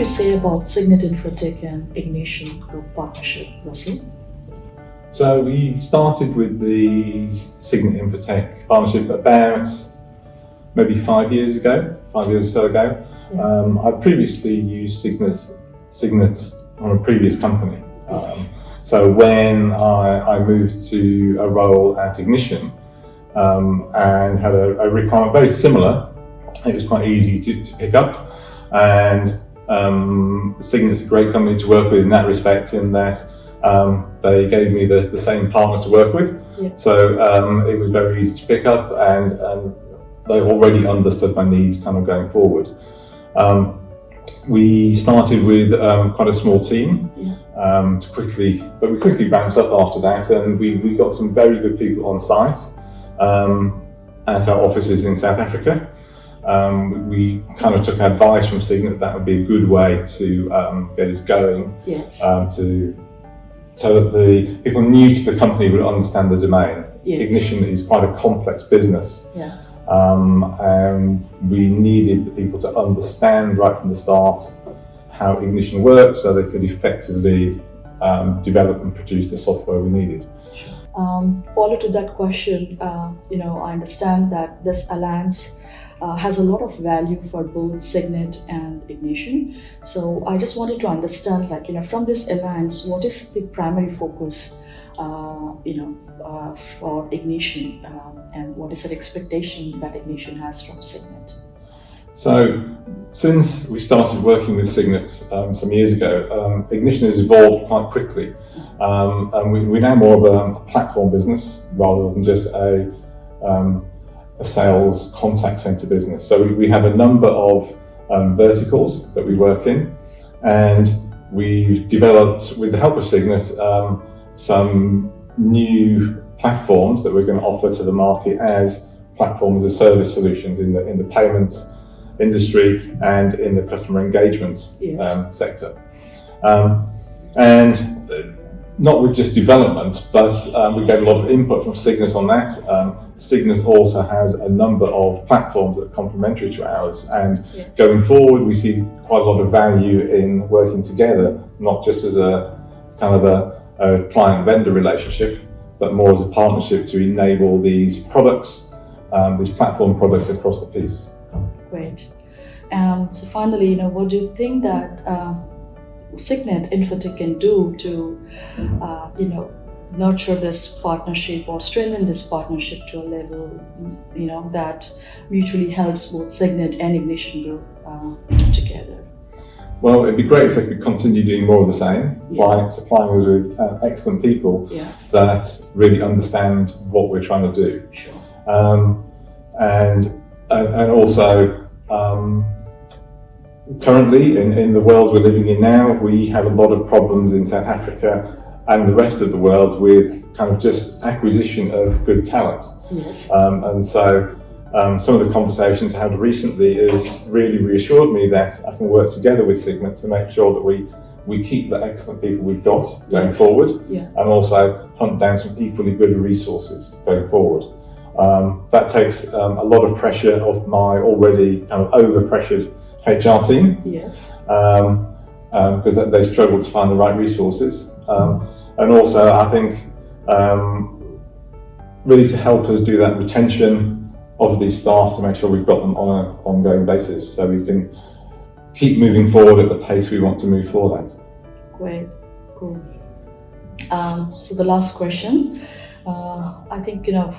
you say about Signet Infotech and Ignition Group partnership, Russell? So we started with the Signet Infotech partnership about maybe five years ago, five years or so ago. Yeah. Um, I previously used Signet, Signet on a previous company. Yes. Um, so when I, I, moved to a role at Ignition um, and had a, a, requirement very similar, it was quite easy to, to pick up. And um, Signet's a great company to work with in that respect, in that um, they gave me the, the same partner to work with. Yeah. So um, it was very easy to pick up and, and they've already understood my needs kind of going forward. Um, we started with um, quite a small team yeah. um, to quickly, but we quickly ramped up after that and we, we got some very good people on site um, at our offices in South Africa. Um, we kind of took advice from Signet that would be a good way to um, get us going, yes. Um, to so that the people new to the company would understand the domain. Yes. Ignition is quite a complex business. Yeah. Um, and we needed the people to understand right from the start how Ignition works so they could effectively um, develop and produce the software we needed. Um, follow to that question, uh, you know, I understand that this alliance uh, has a lot of value for both Signet and Ignition. So I just wanted to understand, like, you know, from this alliance, what is the primary focus uh, you know, uh, for Ignition um, and what is the expectation that Ignition has from Signet? So, since we started working with Signet um, some years ago, um, Ignition has evolved quite quickly. Um, and we, are now more of a, a, platform business rather than just a, um, a sales contact center business. So, we, we have a number of um, verticals that we work in, and we've developed, with the help of Signet, some new platforms that we're going to offer to the market as platforms as service solutions in the in the payment industry and in the customer engagement yes. um, sector. Um, and uh, not with just development, but um, we get a lot of input from Signet on that. Signet also has a number of platforms that are complementary to ours. And yes. going forward, we see quite a lot of value in working together, not just as a kind of a a client-vendor relationship, but more as a partnership to enable these products, um, these platform products across the piece. Great. Um, so finally, you know, what do you think that uh, Signet Infotech can do to, uh, you know, nurture this partnership or strengthen this partnership to a level, you know, that mutually helps both Signet and Ignition Group uh, together? Well, it'd be great if they could continue doing more of the same yeah. by supplying us with uh, excellent people yeah. that really understand what we're trying to do. Sure. Um, and, and also, um, currently in, in the world we're living in now, we have a lot of problems in South Africa and the rest of the world with kind of just acquisition of good talent. Yes. Um, and so um, some of the conversations I had recently has really reassured me that I can work together with Signet to make sure that we we keep the excellent people we've got going yes. forward yeah. and also hunt down some equally good resources going forward. Um, that takes um, a lot of pressure off my already kind of over-pressured HR team. Yes. Um, because um, they struggle to find the right resources. Um, and also I think um, really to help us do that retention of these staff to make sure we've got them on an ongoing basis so we can keep moving forward at the pace we want to move for that. Great, cool. Um, so the last question, uh, I think, you know,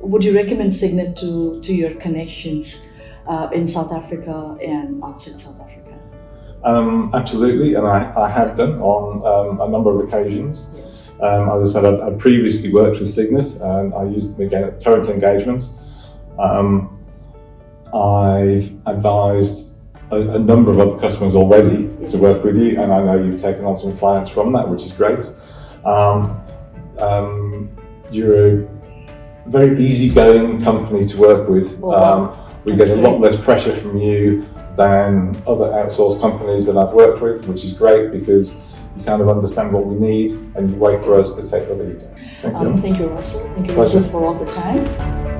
would you recommend Signet to, to your connections uh, in South Africa and outside South Africa? Um, absolutely, and I, I have done on um, a number of occasions. Yes. Um, as I said, I, I previously worked with Signet and I used them again at current engagements. Um, I've advised a, a, number of other customers already to work with you, and I know you've taken on some clients from that, which is great. Um, um, you're a very easygoing company to work with. Oh, wow. Um, we get a lot less pressure from you than other outsourced companies that I've worked with, which is great because you kind of understand what we need and you wait for us to take the lead. Thank you. Um, thank you, Russell. Thank you, Russell, for all the time.